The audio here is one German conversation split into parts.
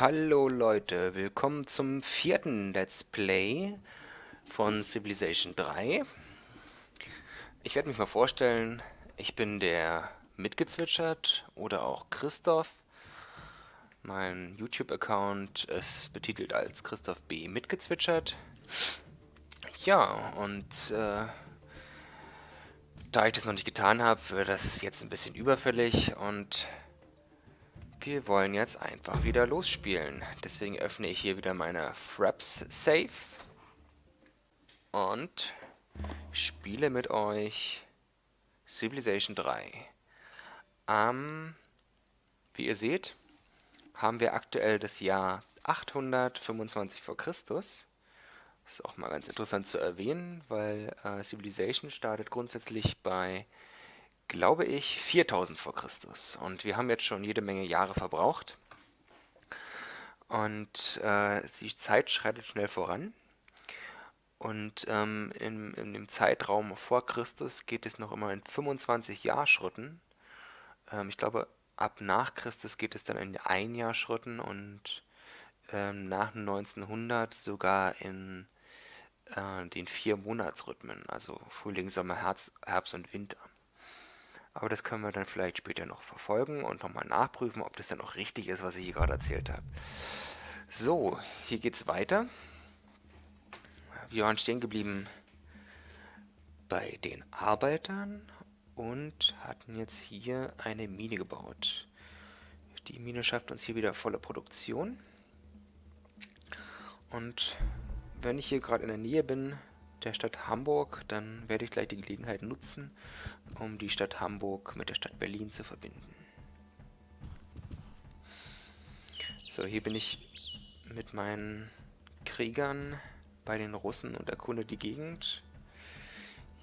Hallo Leute, willkommen zum vierten Let's Play von Civilization 3. Ich werde mich mal vorstellen, ich bin der Mitgezwitschert oder auch Christoph. Mein YouTube-Account ist betitelt als Christoph B. Mitgezwitschert. Ja, und äh, da ich das noch nicht getan habe, wird das jetzt ein bisschen überfällig und wir wollen jetzt einfach wieder losspielen. Deswegen öffne ich hier wieder meine Fraps Safe und spiele mit euch Civilization 3. Ähm, wie ihr seht, haben wir aktuell das Jahr 825 vor Christus. Das ist auch mal ganz interessant zu erwähnen, weil äh, Civilization startet grundsätzlich bei glaube ich, 4000 vor Christus. Und wir haben jetzt schon jede Menge Jahre verbraucht. Und äh, die Zeit schreitet schnell voran. Und ähm, in, in, dem Zeitraum vor Christus geht es noch immer in 25 Jahrschritten. Ähm, ich glaube, ab nach Christus geht es dann in Einjahrschritten und ähm, nach 1900 sogar in äh, den vier Monatsrhythmen, also Frühling, Sommer, Herbst, Herbst und Winter. Aber das können wir dann vielleicht später noch verfolgen und nochmal nachprüfen, ob das dann auch richtig ist, was ich hier gerade erzählt habe. So, hier geht es weiter. Wir waren stehen geblieben bei den Arbeitern und hatten jetzt hier eine Mine gebaut. Die Mine schafft uns hier wieder volle Produktion. Und wenn ich hier gerade in der Nähe bin, der Stadt Hamburg, dann werde ich gleich die Gelegenheit nutzen, um die Stadt Hamburg mit der Stadt Berlin zu verbinden. So, hier bin ich mit meinen Kriegern bei den Russen und erkunde die Gegend.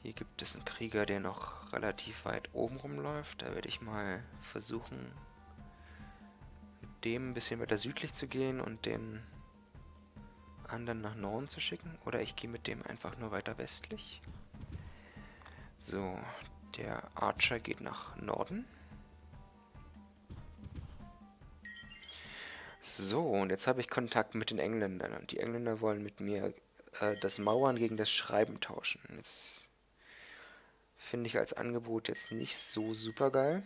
Hier gibt es einen Krieger, der noch relativ weit oben rumläuft. Da werde ich mal versuchen, mit dem ein bisschen weiter südlich zu gehen und den anderen nach Norden zu schicken. Oder ich gehe mit dem einfach nur weiter westlich. So, der Archer geht nach Norden. So, und jetzt habe ich Kontakt mit den Engländern. Und die Engländer wollen mit mir äh, das Mauern gegen das Schreiben tauschen. Jetzt finde ich als Angebot jetzt nicht so super geil.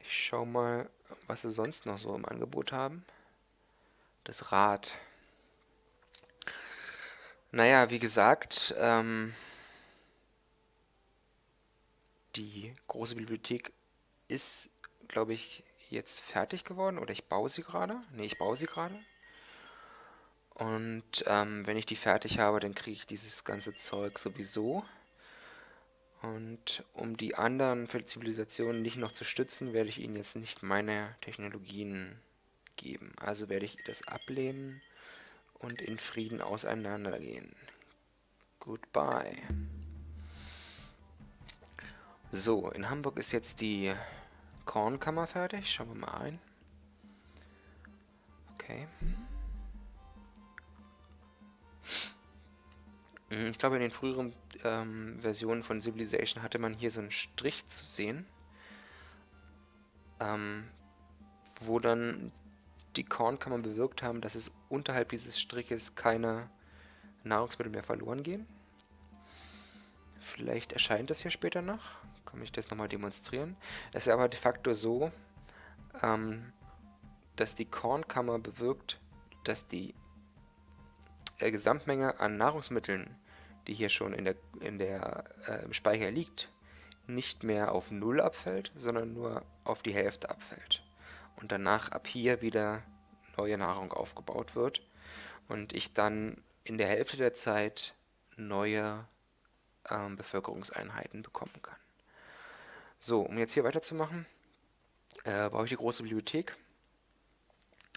Ich schaue mal, was sie sonst noch so im Angebot haben das Rad. Naja, wie gesagt, ähm, die große Bibliothek ist, glaube ich, jetzt fertig geworden oder ich baue sie gerade. Ne, ich baue sie gerade. Und ähm, wenn ich die fertig habe, dann kriege ich dieses ganze Zeug sowieso. Und um die anderen Zivilisationen nicht noch zu stützen, werde ich ihnen jetzt nicht meine Technologien geben. Also werde ich das ablehnen und in Frieden auseinandergehen. Goodbye. So, in Hamburg ist jetzt die Kornkammer fertig. Schauen wir mal ein. Okay. Hm, ich glaube, in den früheren ähm, Versionen von Civilization hatte man hier so einen Strich zu sehen, ähm, wo dann die Kornkammer bewirkt haben, dass es unterhalb dieses Striches keine Nahrungsmittel mehr verloren gehen. Vielleicht erscheint das hier später noch. Kann ich das nochmal demonstrieren. Es ist aber de facto so, ähm, dass die Kornkammer bewirkt, dass die äh, Gesamtmenge an Nahrungsmitteln, die hier schon in der, in der äh, Speicher liegt, nicht mehr auf Null abfällt, sondern nur auf die Hälfte abfällt und danach ab hier wieder neue Nahrung aufgebaut wird und ich dann in der Hälfte der Zeit neue ähm, Bevölkerungseinheiten bekommen kann. So, um jetzt hier weiterzumachen, äh, brauche ich die große Bibliothek.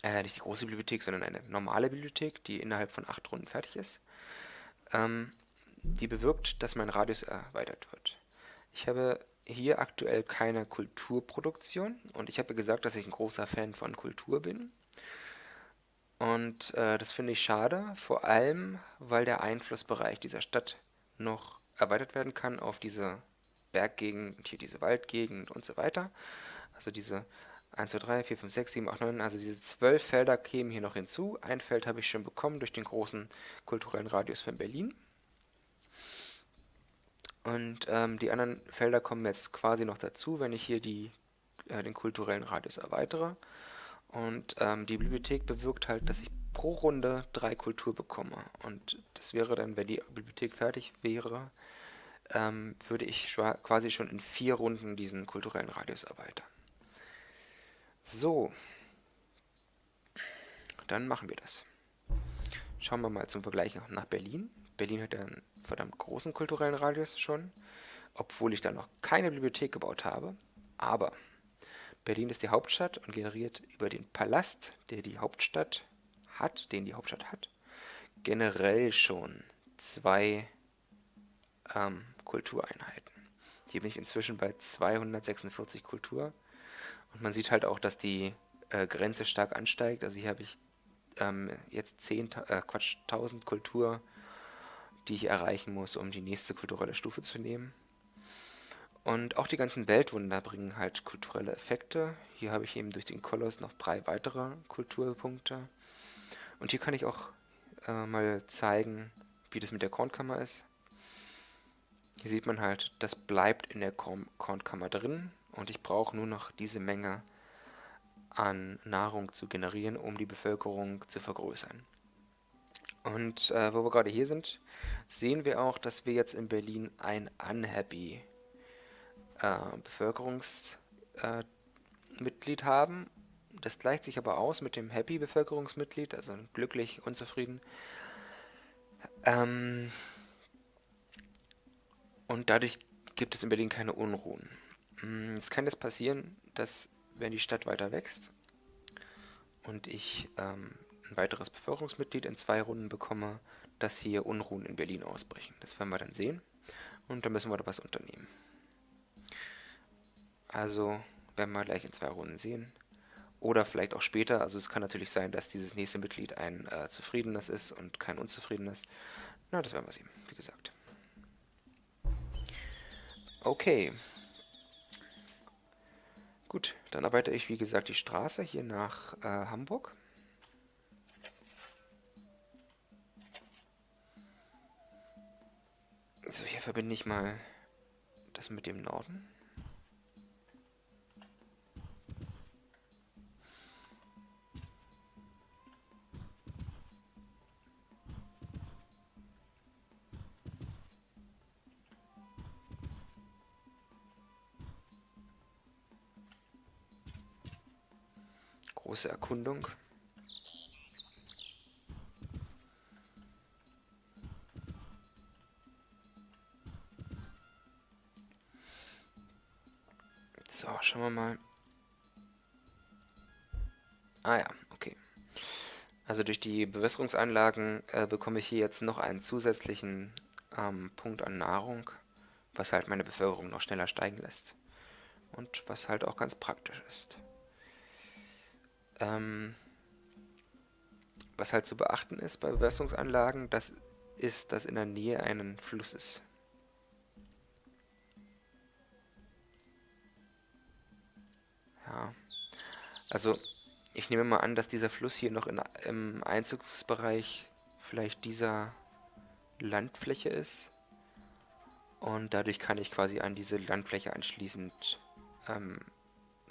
Äh, nicht die große Bibliothek, sondern eine normale Bibliothek, die innerhalb von acht Runden fertig ist. Ähm, die bewirkt, dass mein Radius erweitert wird. Ich habe hier aktuell keine Kulturproduktion und ich habe gesagt, dass ich ein großer Fan von Kultur bin. Und äh, das finde ich schade, vor allem, weil der Einflussbereich dieser Stadt noch erweitert werden kann auf diese Berggegend, hier diese Waldgegend und so weiter. Also diese 1, 2, 3, 4, 5, 6, 7, 8, 9, also diese zwölf Felder kämen hier noch hinzu. Ein Feld habe ich schon bekommen durch den großen kulturellen Radius von Berlin. Und ähm, die anderen Felder kommen jetzt quasi noch dazu, wenn ich hier die, äh, den kulturellen Radius erweitere. Und ähm, die Bibliothek bewirkt halt, dass ich pro Runde drei Kultur bekomme. Und das wäre dann, wenn die Bibliothek fertig wäre, ähm, würde ich quasi schon in vier Runden diesen kulturellen Radius erweitern. So, dann machen wir das. Schauen wir mal zum Vergleich nach Berlin. Berlin hat einen verdammt großen kulturellen Radius schon, obwohl ich da noch keine Bibliothek gebaut habe. Aber Berlin ist die Hauptstadt und generiert über den Palast, der die Hauptstadt hat, den die Hauptstadt hat, generell schon zwei ähm, Kultureinheiten. Hier bin ich inzwischen bei 246 Kultur und man sieht halt auch, dass die äh, Grenze stark ansteigt. Also hier habe ich ähm, jetzt 10, äh, Quatsch, 1000 Kultur, die ich erreichen muss, um die nächste kulturelle Stufe zu nehmen. Und auch die ganzen Weltwunder bringen halt kulturelle Effekte. Hier habe ich eben durch den Koloss noch drei weitere Kulturpunkte. Und hier kann ich auch äh, mal zeigen, wie das mit der Kornkammer ist. Hier sieht man halt, das bleibt in der Kornkammer drin und ich brauche nur noch diese Menge an Nahrung zu generieren, um die Bevölkerung zu vergrößern. Und äh, wo wir gerade hier sind, sehen wir auch, dass wir jetzt in Berlin ein unhappy äh, Bevölkerungsmitglied äh, haben. Das gleicht sich aber aus mit dem happy Bevölkerungsmitglied, also glücklich, unzufrieden. Ähm, und dadurch gibt es in Berlin keine Unruhen. Mm, es kann jetzt passieren, dass wenn die Stadt weiter wächst und ich ähm, ein weiteres Bevölkerungsmitglied in zwei Runden bekomme, dass hier Unruhen in Berlin ausbrechen. Das werden wir dann sehen und da müssen wir da was unternehmen. Also werden wir gleich in zwei Runden sehen. Oder vielleicht auch später. Also es kann natürlich sein, dass dieses nächste Mitglied ein äh, zufriedenes ist und kein unzufriedenes. Na, das werden wir sehen, wie gesagt. Okay. Gut, dann arbeite ich wie gesagt die Straße hier nach äh, Hamburg. So, hier verbinde ich mal das mit dem Norden. große Erkundung. Schauen wir mal. Ah ja, okay. Also durch die Bewässerungsanlagen äh, bekomme ich hier jetzt noch einen zusätzlichen ähm, Punkt an Nahrung, was halt meine Bevölkerung noch schneller steigen lässt. Und was halt auch ganz praktisch ist. Ähm, was halt zu beachten ist bei Bewässerungsanlagen, das ist, dass in der Nähe ein Fluss ist. Ja, also ich nehme mal an, dass dieser Fluss hier noch in, im Einzugsbereich vielleicht dieser Landfläche ist. Und dadurch kann ich quasi an diese Landfläche anschließend ähm,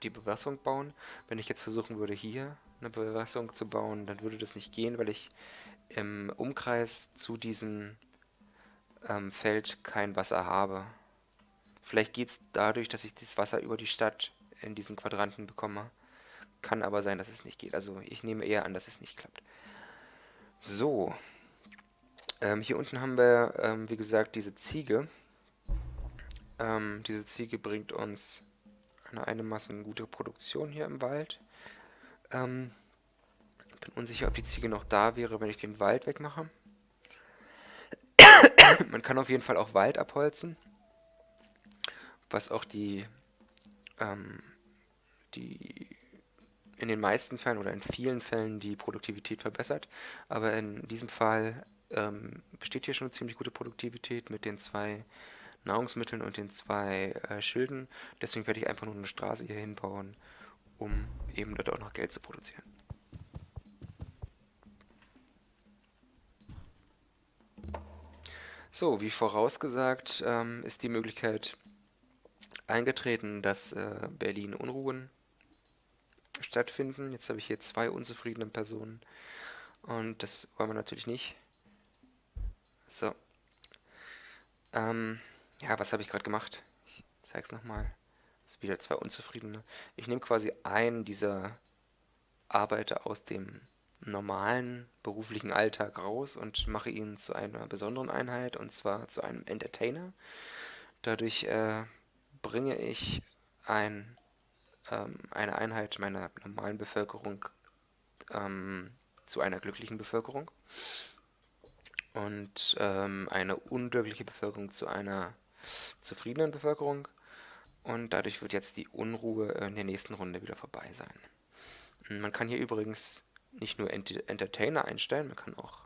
die Bewässerung bauen. Wenn ich jetzt versuchen würde, hier eine Bewässerung zu bauen, dann würde das nicht gehen, weil ich im Umkreis zu diesem ähm, Feld kein Wasser habe. Vielleicht geht es dadurch, dass ich das Wasser über die Stadt in diesen Quadranten bekomme. Kann aber sein, dass es nicht geht. Also ich nehme eher an, dass es nicht klappt. So. Ähm, hier unten haben wir, ähm, wie gesagt, diese Ziege. Ähm, diese Ziege bringt uns eine einigermaßen gute Produktion hier im Wald. Ähm, bin unsicher, ob die Ziege noch da wäre, wenn ich den Wald wegmache. Man kann auf jeden Fall auch Wald abholzen, was auch die, ähm, die in den meisten Fällen oder in vielen Fällen die Produktivität verbessert. Aber in diesem Fall ähm, besteht hier schon eine ziemlich gute Produktivität mit den zwei Nahrungsmitteln und den zwei äh, Schilden. Deswegen werde ich einfach nur eine Straße hier hinbauen um eben dort auch noch Geld zu produzieren. So, wie vorausgesagt ähm, ist die Möglichkeit eingetreten, dass äh, Berlin Unruhen stattfinden. Jetzt habe ich hier zwei unzufriedene Personen und das wollen wir natürlich nicht. So. Ähm, ja, was habe ich gerade gemacht? Ich zeige es nochmal. Das wieder zwei unzufriedene. Ich nehme quasi einen dieser Arbeiter aus dem normalen beruflichen Alltag raus und mache ihn zu einer besonderen Einheit und zwar zu einem Entertainer. Dadurch äh, bringe ich ein, ähm, eine Einheit meiner normalen Bevölkerung ähm, zu einer glücklichen Bevölkerung und ähm, eine unglückliche Bevölkerung zu einer zufriedenen Bevölkerung und dadurch wird jetzt die Unruhe in der nächsten Runde wieder vorbei sein. Man kann hier übrigens nicht nur Ent Entertainer einstellen, man kann auch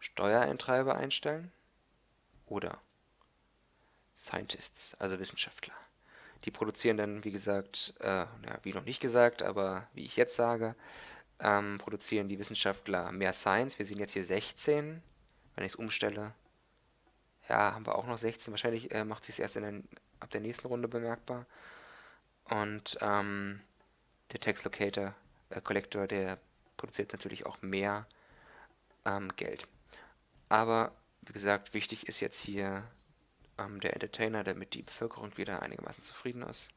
Steuereintreiber einstellen oder Scientists, also Wissenschaftler. Die produzieren dann, wie gesagt, äh, ja, wie noch nicht gesagt, aber wie ich jetzt sage, ähm, produzieren die Wissenschaftler mehr Science. Wir sehen jetzt hier 16. Wenn ich es umstelle, ja, haben wir auch noch 16. Wahrscheinlich äh, macht sich es erst den, ab der nächsten Runde bemerkbar. Und ähm, der Text Locator, äh, Collector, der produziert natürlich auch mehr ähm, Geld. Aber wie gesagt, wichtig ist jetzt hier ähm, der Entertainer, damit die Bevölkerung wieder einigermaßen zufrieden ist.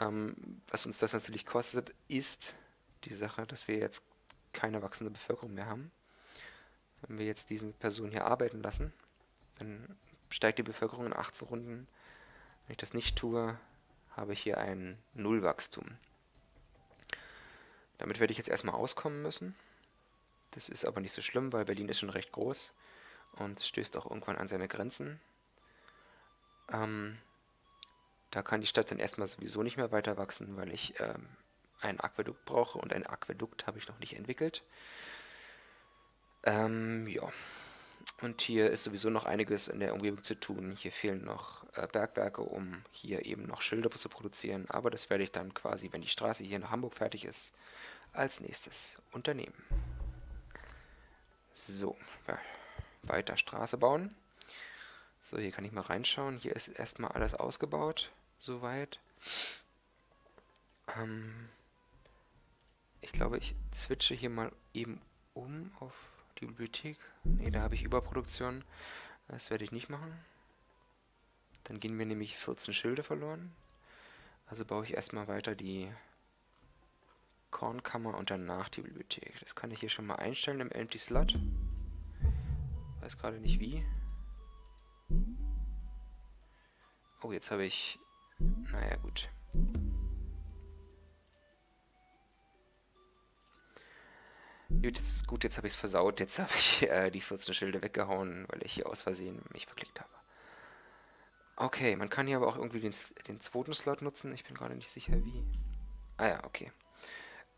Ähm, was uns das natürlich kostet, ist die Sache, dass wir jetzt keine wachsende Bevölkerung mehr haben. Wenn wir jetzt diese Person hier arbeiten lassen, dann steigt die Bevölkerung in 18 Runden. Wenn ich das nicht tue, habe ich hier ein Nullwachstum. Damit werde ich jetzt erstmal auskommen müssen. Das ist aber nicht so schlimm, weil Berlin ist schon recht groß und stößt auch irgendwann an seine Grenzen. Ähm, da kann die Stadt dann erstmal sowieso nicht mehr weiter wachsen, weil ich ähm, ein Aquädukt brauche und ein Aquädukt habe ich noch nicht entwickelt. Ähm, ja. Und hier ist sowieso noch einiges in der Umgebung zu tun. Hier fehlen noch äh, Bergwerke, um hier eben noch Schilder zu produzieren. Aber das werde ich dann quasi, wenn die Straße hier nach Hamburg fertig ist, als nächstes unternehmen. So, weiter Straße bauen. So, hier kann ich mal reinschauen. Hier ist erstmal alles ausgebaut, soweit. Ähm, ich glaube, ich switche hier mal eben um auf die Bibliothek. Ne, da habe ich Überproduktion. Das werde ich nicht machen. Dann gehen mir nämlich 14 Schilde verloren. Also baue ich erstmal weiter die Kornkammer und danach die Bibliothek. Das kann ich hier schon mal einstellen im Empty Slot. Weiß gerade nicht wie. Oh, jetzt habe ich... Naja, gut. Gut, jetzt, gut, jetzt habe ich es versaut. Jetzt habe ich äh, die 14 Schilde weggehauen, weil ich hier aus Versehen mich verklickt habe. Okay, man kann hier aber auch irgendwie den, den zweiten Slot nutzen. Ich bin gerade nicht sicher, wie. Ah ja, okay.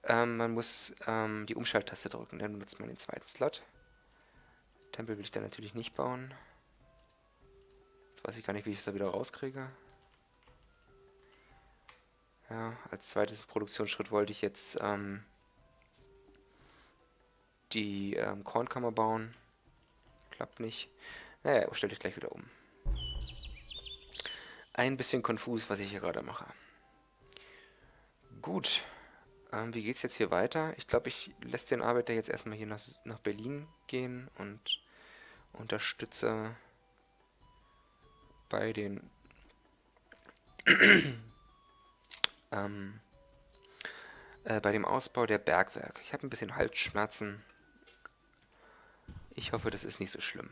Ähm, man muss ähm, die Umschalttaste drücken, dann nutzt man den zweiten Slot. Tempel will ich da natürlich nicht bauen. Jetzt weiß ich gar nicht, wie ich es da wieder rauskriege. Ja, als zweites Produktionsschritt wollte ich jetzt ähm, die ähm, Kornkammer bauen. Klappt nicht. Naja, stelle ich gleich wieder um. Ein bisschen konfus, was ich hier gerade mache. Gut. Ähm, wie es jetzt hier weiter? Ich glaube, ich lässt den Arbeiter jetzt erstmal hier nach, nach Berlin gehen und unterstütze bei den ähm, äh, bei dem Ausbau der Bergwerke. Ich habe ein bisschen Halsschmerzen. Ich hoffe, das ist nicht so schlimm.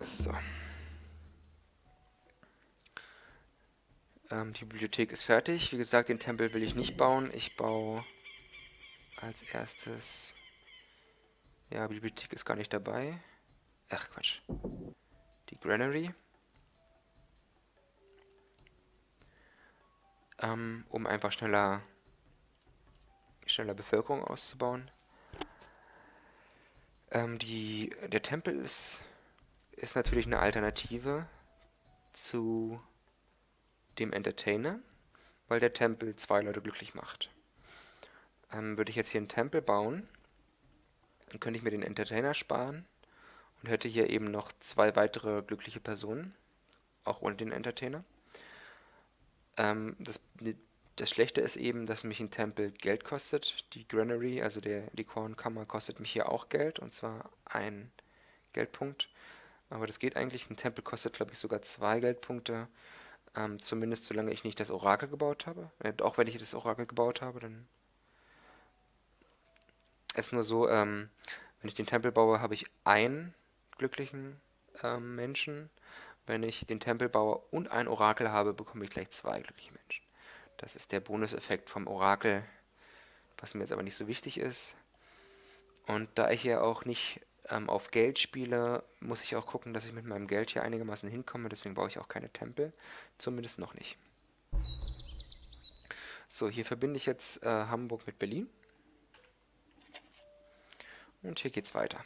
So. Ähm, die Bibliothek ist fertig. Wie gesagt, den Tempel will ich nicht bauen. Ich baue als erstes... Ja, Bibliothek ist gar nicht dabei. Ach, Quatsch die Granary, ähm, um einfach schneller schneller Bevölkerung auszubauen. Ähm, die, der Tempel ist, ist natürlich eine Alternative zu dem Entertainer, weil der Tempel zwei Leute glücklich macht. Ähm, würde ich jetzt hier einen Tempel bauen, dann könnte ich mir den Entertainer sparen und hätte hier eben noch zwei weitere glückliche Personen, auch ohne den Entertainer. Ähm, das, das Schlechte ist eben, dass mich ein Tempel Geld kostet. Die Granary, also der, die Kornkammer, kostet mich hier auch Geld, und zwar ein Geldpunkt. Aber das geht eigentlich. Ein Tempel kostet, glaube ich, sogar zwei Geldpunkte. Ähm, zumindest solange ich nicht das Orakel gebaut habe. Äh, auch wenn ich das Orakel gebaut habe, dann ist nur so, ähm, wenn ich den Tempel baue, habe ich einen glücklichen ähm, Menschen. Wenn ich den Tempel baue und ein Orakel habe, bekomme ich gleich zwei glückliche Menschen. Das ist der Bonuseffekt vom Orakel, was mir jetzt aber nicht so wichtig ist. Und da ich hier auch nicht ähm, auf Geld spiele, muss ich auch gucken, dass ich mit meinem Geld hier einigermaßen hinkomme. Deswegen baue ich auch keine Tempel. Zumindest noch nicht. So, hier verbinde ich jetzt äh, Hamburg mit Berlin. Und hier geht's weiter.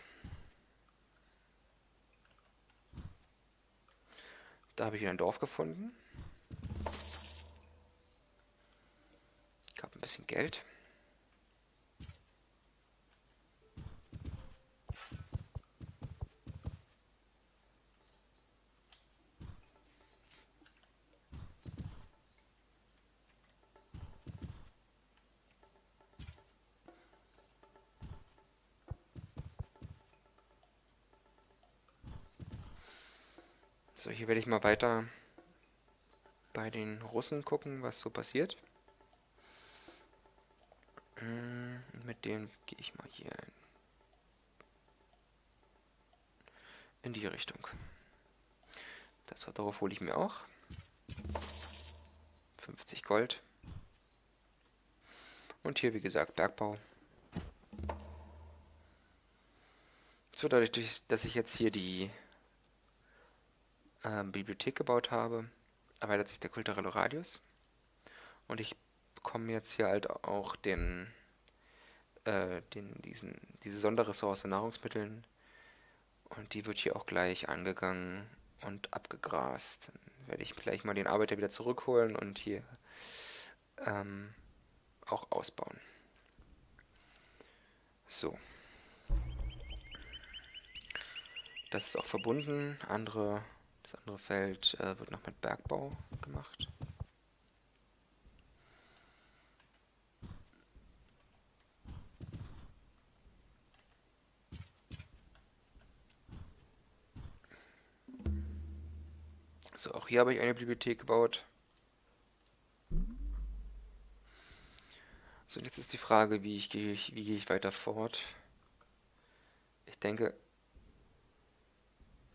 Da habe ich wieder ein Dorf gefunden. Ich habe ein bisschen Geld. So, hier werde ich mal weiter bei den Russen gucken, was so passiert. Hm, mit dem gehe ich mal hier in die Richtung. Das darauf hole ich mir auch. 50 Gold. Und hier, wie gesagt, Bergbau. So, dadurch, dass ich jetzt hier die äh, Bibliothek gebaut habe, erweitert sich der kulturelle Radius. Und ich bekomme jetzt hier halt auch den, äh, den, diesen, diese Sonderressource Nahrungsmitteln. Und die wird hier auch gleich angegangen und abgegrast. Dann werde ich gleich mal den Arbeiter wieder zurückholen und hier ähm, auch ausbauen. So. Das ist auch verbunden. Andere das andere Feld äh, wird noch mit Bergbau gemacht. So, auch hier habe ich eine Bibliothek gebaut. So, und jetzt ist die Frage, wie, ich, wie gehe ich weiter fort. Ich denke,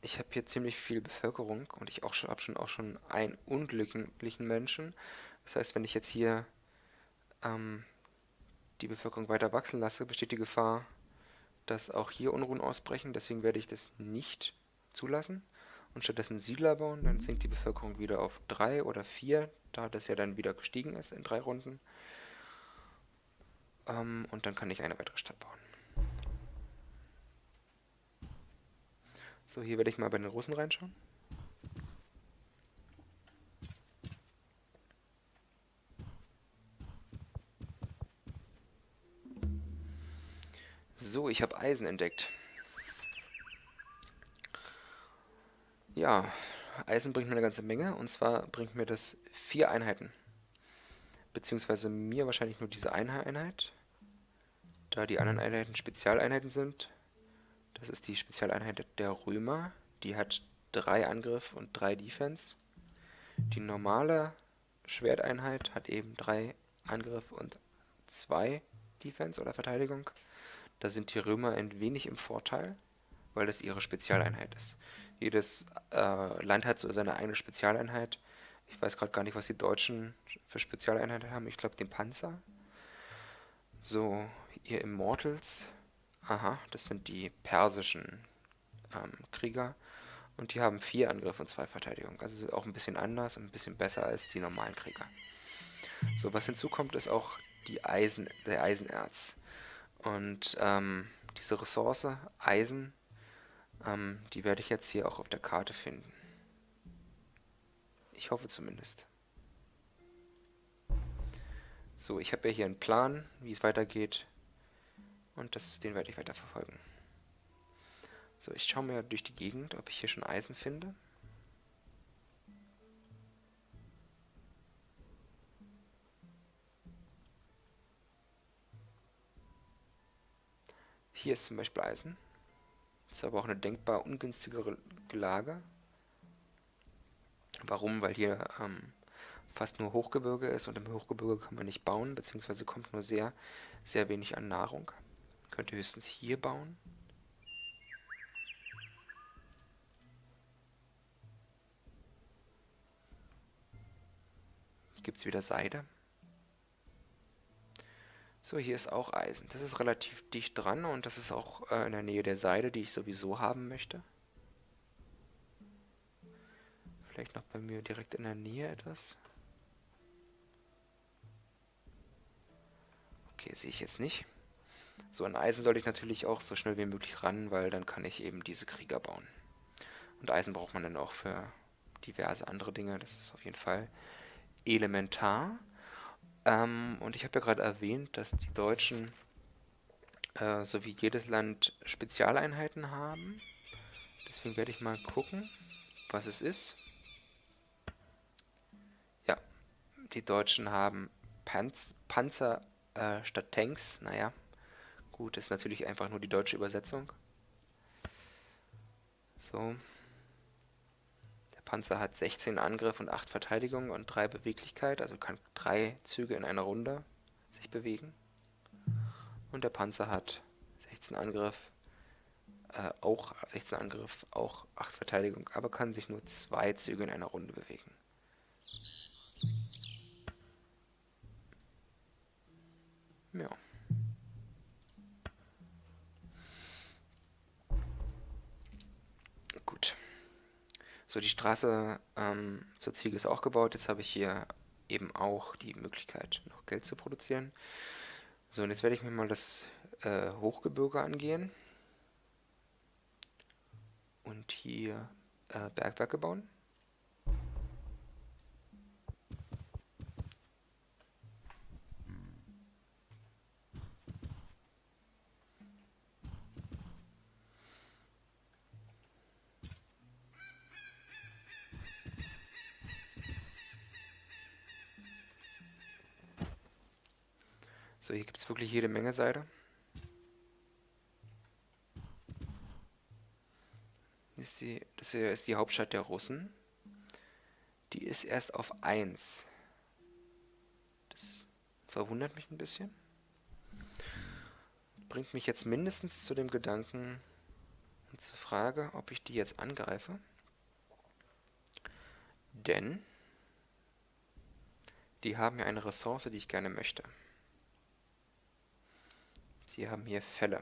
ich habe hier ziemlich viel Bevölkerung und ich auch schon habe schon auch schon einen unglücklichen Menschen. Das heißt, wenn ich jetzt hier ähm, die Bevölkerung weiter wachsen lasse, besteht die Gefahr, dass auch hier Unruhen ausbrechen. Deswegen werde ich das nicht zulassen und stattdessen Siedler bauen. Dann sinkt die Bevölkerung wieder auf drei oder vier, da das ja dann wieder gestiegen ist in drei Runden. Ähm, und dann kann ich eine weitere Stadt bauen. So, hier werde ich mal bei den Russen reinschauen. So, ich habe Eisen entdeckt. Ja, Eisen bringt mir eine ganze Menge. Und zwar bringt mir das vier Einheiten. Beziehungsweise mir wahrscheinlich nur diese eine Einheit. Da die anderen Einheiten Spezialeinheiten sind, das ist die Spezialeinheit der Römer. Die hat drei Angriff und drei Defense. Die normale Schwerteinheit hat eben drei Angriff und zwei Defense oder Verteidigung. Da sind die Römer ein wenig im Vorteil, weil das ihre Spezialeinheit ist. Jedes äh, Land hat so seine eigene Spezialeinheit. Ich weiß gerade gar nicht, was die Deutschen für Spezialeinheiten haben. Ich glaube den Panzer. So, ihr Immortals Aha, das sind die persischen ähm, Krieger. Und die haben vier Angriff und zwei Verteidigung. Also auch ein bisschen anders und ein bisschen besser als die normalen Krieger. So, was hinzukommt, ist auch die Eisen, der Eisenerz. Und ähm, diese Ressource, Eisen, ähm, die werde ich jetzt hier auch auf der Karte finden. Ich hoffe zumindest. So, ich habe ja hier einen Plan, wie es weitergeht. Und das, den werde ich weiter verfolgen. So, ich schaue mir durch die Gegend, ob ich hier schon Eisen finde. Hier ist zum Beispiel Eisen. Das ist aber auch eine denkbar ungünstigere Lage. Warum? Weil hier ähm, fast nur Hochgebirge ist und im Hochgebirge kann man nicht bauen, beziehungsweise kommt nur sehr, sehr wenig an Nahrung. Könnte höchstens hier bauen. Hier gibt es wieder Seide. So, hier ist auch Eisen. Das ist relativ dicht dran und das ist auch äh, in der Nähe der Seide, die ich sowieso haben möchte. Vielleicht noch bei mir direkt in der Nähe etwas. Okay, sehe ich jetzt nicht. So, an Eisen sollte ich natürlich auch so schnell wie möglich ran, weil dann kann ich eben diese Krieger bauen. Und Eisen braucht man dann auch für diverse andere Dinge. Das ist auf jeden Fall elementar. Ähm, und ich habe ja gerade erwähnt, dass die Deutschen, äh, so wie jedes Land, Spezialeinheiten haben. Deswegen werde ich mal gucken, was es ist. Ja, die Deutschen haben Panz Panzer äh, statt Tanks. Naja, gut, ist natürlich einfach nur die deutsche Übersetzung. So. Panzer hat 16 Angriff und 8 Verteidigung und 3 Beweglichkeit, also kann 3 Züge in einer Runde sich bewegen. Und der Panzer hat 16 Angriff, äh, auch 16 Angriff, auch 8 Verteidigung, aber kann sich nur 2 Züge in einer Runde bewegen. Ja. So, die Straße ähm, zur Ziege ist auch gebaut. Jetzt habe ich hier eben auch die Möglichkeit, noch Geld zu produzieren. So, und jetzt werde ich mir mal das äh, Hochgebirge angehen. Und hier äh, Bergwerke bauen. So, hier gibt es wirklich jede Menge Seide. Das, die, das hier ist die Hauptstadt der Russen. Die ist erst auf 1. Das verwundert mich ein bisschen. Bringt mich jetzt mindestens zu dem Gedanken und zur Frage, ob ich die jetzt angreife. Denn die haben ja eine Ressource, die ich gerne möchte. Sie haben hier Fälle.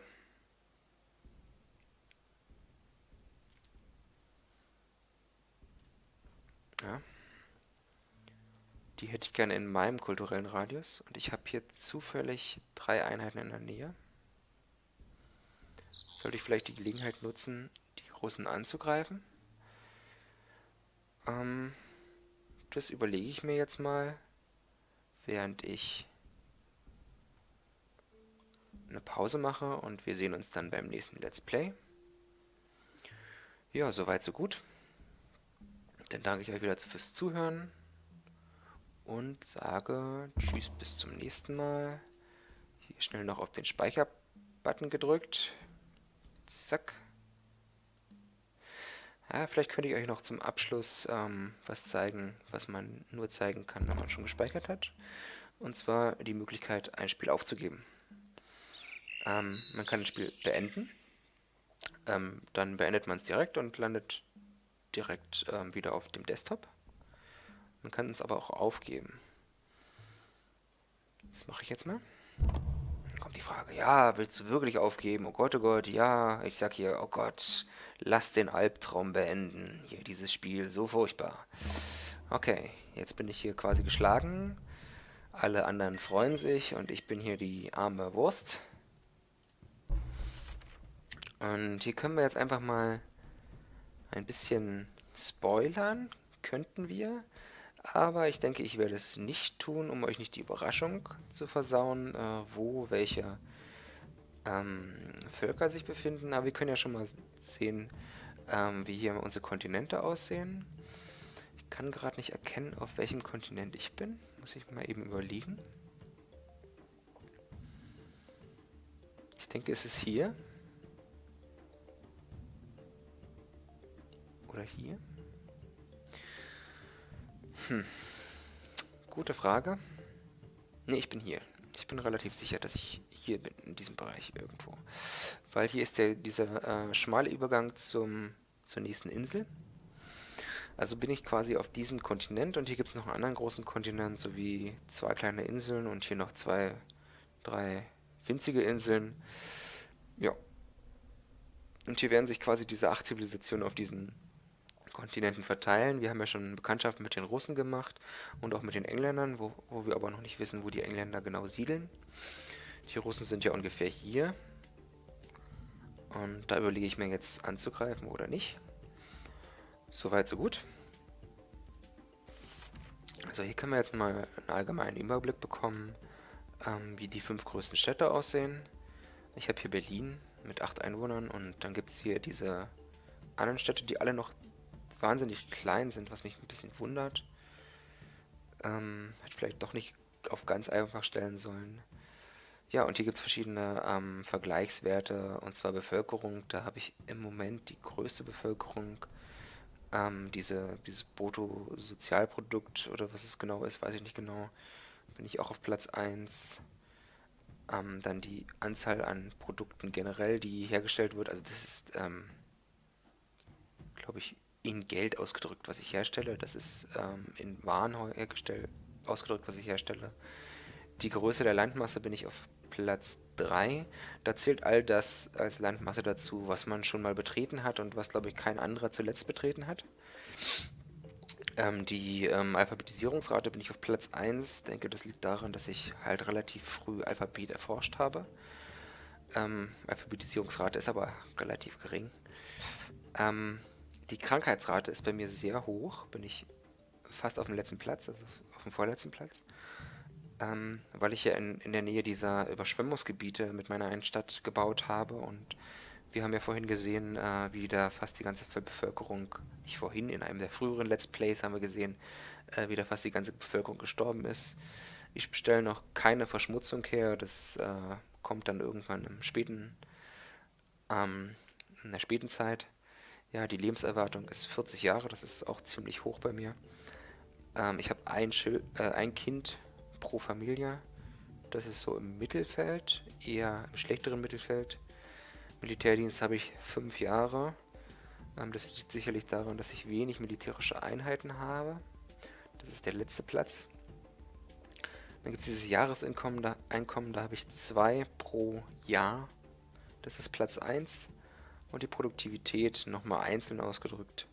Ja. Die hätte ich gerne in meinem kulturellen Radius. Und ich habe hier zufällig drei Einheiten in der Nähe. Sollte ich vielleicht die Gelegenheit nutzen, die Russen anzugreifen? Ähm, das überlege ich mir jetzt mal, während ich eine Pause mache und wir sehen uns dann beim nächsten Let's Play. Ja, soweit so gut. Dann danke ich euch wieder fürs Zuhören und sage Tschüss bis zum nächsten Mal. Hier schnell noch auf den Speicher-Button gedrückt. Zack. Ja, vielleicht könnte ich euch noch zum Abschluss ähm, was zeigen, was man nur zeigen kann, wenn man schon gespeichert hat. Und zwar die Möglichkeit, ein Spiel aufzugeben. Ähm, man kann das Spiel beenden. Ähm, dann beendet man es direkt und landet direkt ähm, wieder auf dem Desktop. Man kann es aber auch aufgeben. Das mache ich jetzt mal. Dann kommt die Frage, ja, willst du wirklich aufgeben? Oh Gott, oh Gott, ja. Ich sag hier, oh Gott, lass den Albtraum beenden. Hier, dieses Spiel, so furchtbar. Okay, jetzt bin ich hier quasi geschlagen. Alle anderen freuen sich und ich bin hier die arme Wurst. Und hier können wir jetzt einfach mal ein bisschen spoilern, könnten wir. Aber ich denke, ich werde es nicht tun, um euch nicht die Überraschung zu versauen, äh, wo welche ähm, Völker sich befinden. Aber wir können ja schon mal sehen, ähm, wie hier unsere Kontinente aussehen. Ich kann gerade nicht erkennen, auf welchem Kontinent ich bin. Muss ich mal eben überlegen. Ich denke, es ist hier. Oder hier. Hm. Gute Frage. Ne, ich bin hier. Ich bin relativ sicher, dass ich hier bin, in diesem Bereich irgendwo. Weil hier ist der, dieser äh, schmale Übergang zum, zur nächsten Insel. Also bin ich quasi auf diesem Kontinent und hier gibt es noch einen anderen großen Kontinent sowie zwei kleine Inseln und hier noch zwei, drei winzige Inseln. Ja. Und hier werden sich quasi diese acht Zivilisationen auf diesen Kontinenten verteilen. Wir haben ja schon Bekanntschaft mit den Russen gemacht und auch mit den Engländern, wo, wo wir aber noch nicht wissen, wo die Engländer genau siedeln. Die Russen sind ja ungefähr hier. Und da überlege ich mir jetzt anzugreifen oder nicht. Soweit, so gut. Also hier können wir jetzt mal einen allgemeinen Überblick bekommen, ähm, wie die fünf größten Städte aussehen. Ich habe hier Berlin mit acht Einwohnern und dann gibt es hier diese anderen Städte, die alle noch wahnsinnig klein sind, was mich ein bisschen wundert. Ähm, hätte vielleicht doch nicht auf ganz einfach stellen sollen. Ja, und hier gibt es verschiedene ähm, Vergleichswerte, und zwar Bevölkerung. Da habe ich im Moment die größte Bevölkerung. Ähm, diese, dieses Bruttosozialprodukt oder was es genau ist, weiß ich nicht genau. Bin ich auch auf Platz 1. Ähm, dann die Anzahl an Produkten generell, die hergestellt wird. Also das ist, ähm, glaube ich, in Geld ausgedrückt, was ich herstelle. Das ist ähm, in Waren ausgedrückt, was ich herstelle. Die Größe der Landmasse bin ich auf Platz 3. Da zählt all das als Landmasse dazu, was man schon mal betreten hat und was, glaube ich, kein anderer zuletzt betreten hat. Ähm, die ähm, Alphabetisierungsrate bin ich auf Platz 1. Ich denke, das liegt daran, dass ich halt relativ früh Alphabet erforscht habe. Ähm, Alphabetisierungsrate ist aber relativ gering. Ähm, die Krankheitsrate ist bei mir sehr hoch, bin ich fast auf dem letzten Platz, also auf dem vorletzten Platz. Ähm, weil ich ja in, in der Nähe dieser Überschwemmungsgebiete mit meiner Einstadt gebaut habe und wir haben ja vorhin gesehen, äh, wie da fast die ganze Bevölkerung, nicht vorhin, in einem der früheren Let's Plays haben wir gesehen, äh, wie da fast die ganze Bevölkerung gestorben ist. Ich bestelle noch keine Verschmutzung her, das äh, kommt dann irgendwann im späten, ähm, in der späten Zeit. Ja, die Lebenserwartung ist 40 Jahre, das ist auch ziemlich hoch bei mir. Ähm, ich habe ein, äh, ein Kind pro Familie. Das ist so im Mittelfeld, eher im schlechteren Mittelfeld. Militärdienst habe ich fünf Jahre. Ähm, das liegt sicherlich daran, dass ich wenig militärische Einheiten habe. Das ist der letzte Platz. Dann gibt es dieses Jahreseinkommen, da, da habe ich zwei pro Jahr. Das ist Platz 1 und die Produktivität nochmal einzeln ausgedrückt,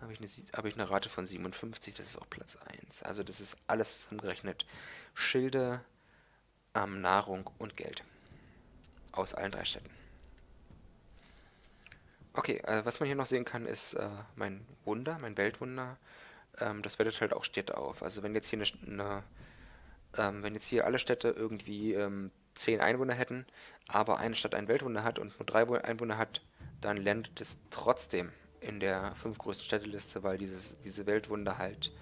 habe ich, eine, habe ich eine Rate von 57, das ist auch Platz 1. Also das ist alles zusammengerechnet. Schilde, ähm, Nahrung und Geld. Aus allen drei Städten. Okay, äh, was man hier noch sehen kann, ist äh, mein Wunder, mein Weltwunder. Ähm, das wertet halt auch Städte auf. Also wenn jetzt hier eine, eine ähm, wenn jetzt hier alle Städte irgendwie ähm, 10 Einwohner hätten, aber eine Stadt ein Weltwunder hat und nur drei Einwohner hat, dann landet es trotzdem in der fünf größten Städteliste, weil dieses, diese Weltwunder halt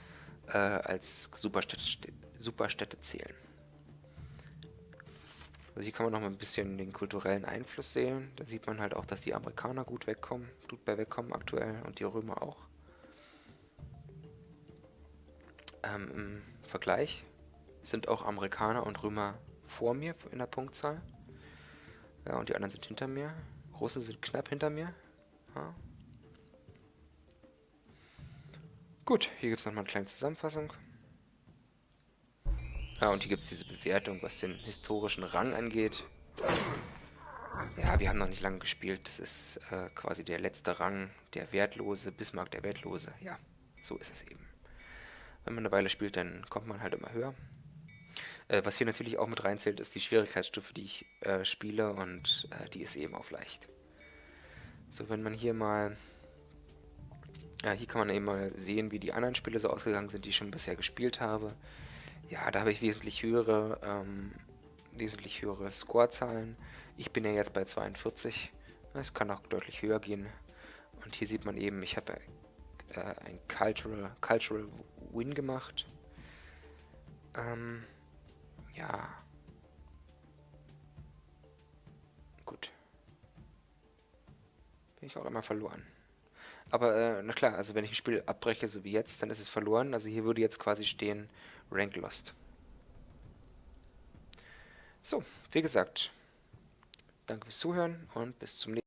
äh, als Superstädte, Superstädte zählen. Also hier kann man noch mal ein bisschen den kulturellen Einfluss sehen. Da sieht man halt auch, dass die Amerikaner gut wegkommen, gut bei wegkommen aktuell und die Römer auch. Ähm, Im Vergleich sind auch Amerikaner und Römer vor mir in der Punktzahl. Ja, und die anderen sind hinter mir. Russen sind knapp hinter mir. Ja. Gut, hier gibt es nochmal eine kleine Zusammenfassung. Ja, und hier gibt es diese Bewertung, was den historischen Rang angeht. Ja, wir haben noch nicht lange gespielt. Das ist äh, quasi der letzte Rang, der Wertlose, Bismarck der Wertlose. Ja, so ist es eben. Wenn man eine Weile spielt, dann kommt man halt immer höher. Äh, was hier natürlich auch mit reinzählt, ist die Schwierigkeitsstufe, die ich äh, spiele und äh, die ist eben auf leicht. So, wenn man hier mal... Ja, hier kann man eben mal sehen, wie die anderen Spiele so ausgegangen sind, die ich schon bisher gespielt habe. Ja, da habe ich wesentlich höhere, ähm, wesentlich höhere Scorezahlen. Ich bin ja jetzt bei 42. Es kann auch deutlich höher gehen. Und hier sieht man eben, ich habe äh, ein Cultural, Cultural Win gemacht. Ähm, ja. Gut. Bin ich auch immer verloren. Aber, äh, na klar, also wenn ich ein Spiel abbreche, so wie jetzt, dann ist es verloren. Also hier würde jetzt quasi stehen, Rank Lost. So, wie gesagt, danke fürs Zuhören und bis zum nächsten Mal.